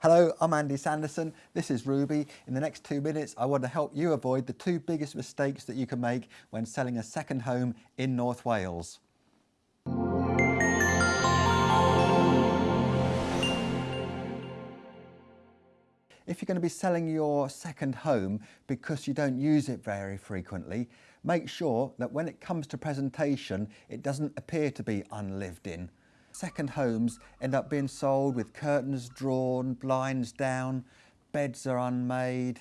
Hello, I'm Andy Sanderson. This is Ruby. In the next two minutes, I want to help you avoid the two biggest mistakes that you can make when selling a second home in North Wales. If you're going to be selling your second home because you don't use it very frequently, make sure that when it comes to presentation, it doesn't appear to be unlived in. Second homes end up being sold with curtains drawn, blinds down, beds are unmade.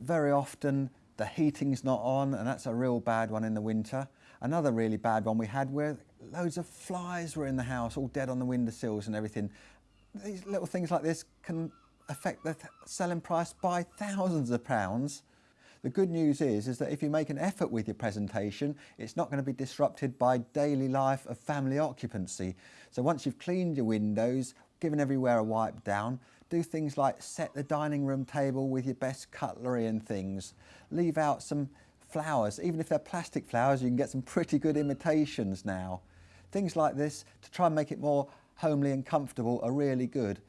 Very often the heating's not on and that's a real bad one in the winter. Another really bad one we had where loads of flies were in the house, all dead on the windowsills and everything. These little things like this can affect the selling price by thousands of pounds. The good news is, is that if you make an effort with your presentation, it's not going to be disrupted by daily life of family occupancy. So once you've cleaned your windows, given everywhere a wipe down, do things like set the dining room table with your best cutlery and things. Leave out some flowers, even if they're plastic flowers, you can get some pretty good imitations now. Things like this to try and make it more homely and comfortable are really good.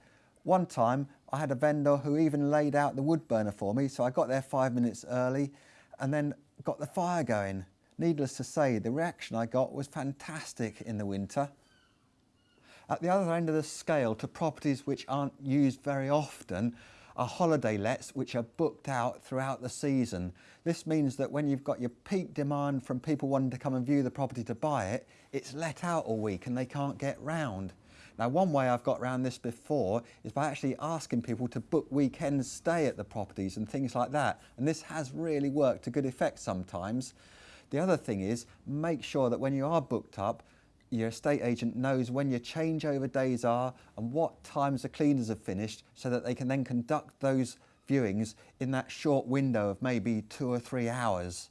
One time I had a vendor who even laid out the wood burner for me, so I got there five minutes early and then got the fire going. Needless to say, the reaction I got was fantastic in the winter. At the other end of the scale to properties which aren't used very often are holiday lets which are booked out throughout the season. This means that when you've got your peak demand from people wanting to come and view the property to buy it, it's let out all week and they can't get round. Now one way I've got around this before is by actually asking people to book weekends stay at the properties and things like that and this has really worked to good effect sometimes. The other thing is make sure that when you are booked up your estate agent knows when your changeover days are and what times the cleaners have finished so that they can then conduct those viewings in that short window of maybe two or three hours.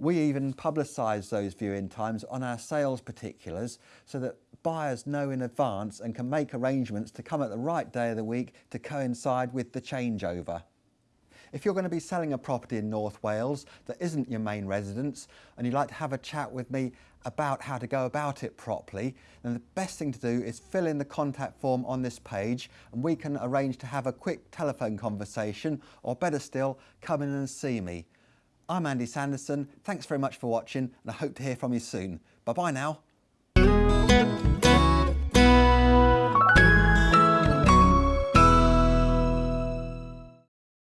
We even publicise those viewing times on our sales particulars so that buyers know in advance and can make arrangements to come at the right day of the week to coincide with the changeover. If you're going to be selling a property in North Wales that isn't your main residence and you'd like to have a chat with me about how to go about it properly, then the best thing to do is fill in the contact form on this page and we can arrange to have a quick telephone conversation or better still, come in and see me. I'm Andy Sanderson. Thanks very much for watching and I hope to hear from you soon. Bye bye now.